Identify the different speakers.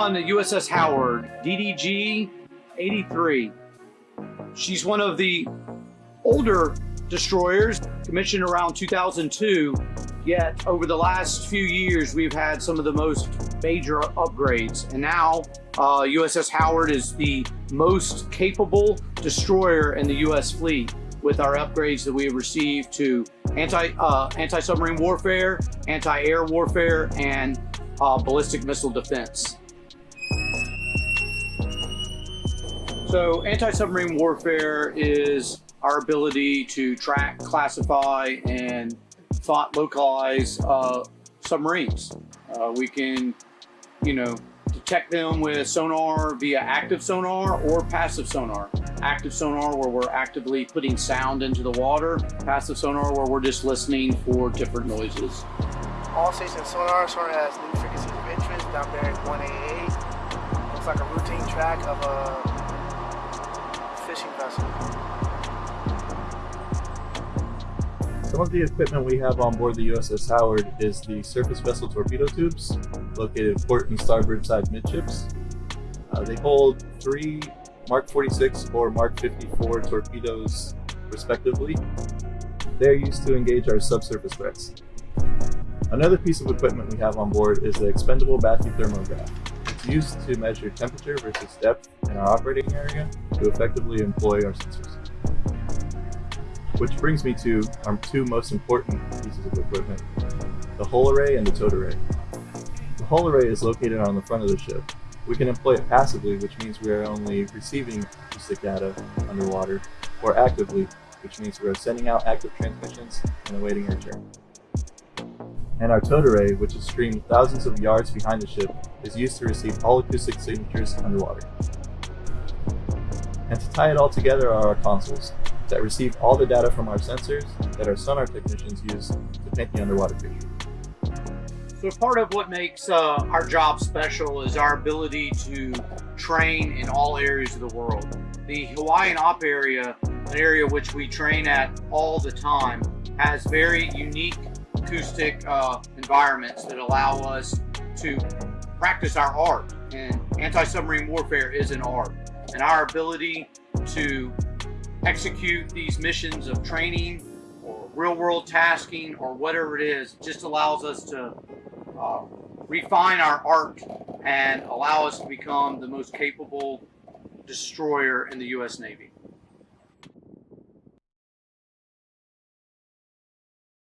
Speaker 1: on the USS Howard, DDG 83. She's one of the older destroyers, commissioned around 2002, yet over the last few years we've had some of the most major upgrades. And now uh, USS Howard is the most capable destroyer in the US fleet with our upgrades that we have received to anti, uh, anti-submarine warfare, anti-air warfare, and uh, ballistic missile defense. So anti-submarine warfare is our ability to track, classify, and thought localize uh, submarines. Uh, we can, you know, detect them with sonar via active sonar or passive sonar. Active sonar where we're actively putting sound into the water. Passive sonar where we're just listening for different noises.
Speaker 2: All station sonar, sonar has new frequencies of interest down there at 188. Looks like a routine track of a fishing vessel.
Speaker 3: Some of the equipment we have on board the USS Howard is the surface vessel torpedo tubes, located port and starboard side midships. Uh, they hold three Mark 46 or Mark 54 torpedoes respectively. They are used to engage our subsurface threats. Another piece of equipment we have on board is the expendable bathythermograph. It's used to measure temperature versus depth in our operating area to effectively employ our sensors. Which brings me to our two most important pieces of equipment, the hull array and the towed array. The hull array is located on the front of the ship. We can employ it passively, which means we are only receiving acoustic data underwater, or actively, which means we are sending out active transmissions and awaiting return. And our towed array, which is streamed thousands of yards behind the ship, is used to receive all acoustic signatures underwater. And to tie it all together are our consoles, that receive all the data from our sensors that our sonar technicians use to paint the underwater picture.
Speaker 1: So part of what makes uh, our job special is our ability to train in all areas of the world. The Hawaiian Op area, an area which we train at all the time, has very unique acoustic uh, environments that allow us to practice our art. And anti-submarine warfare is an art. And our ability to execute these missions of training or real world tasking or whatever it is just allows us to uh, refine our art and allow us to become the most capable destroyer in the U.S. Navy.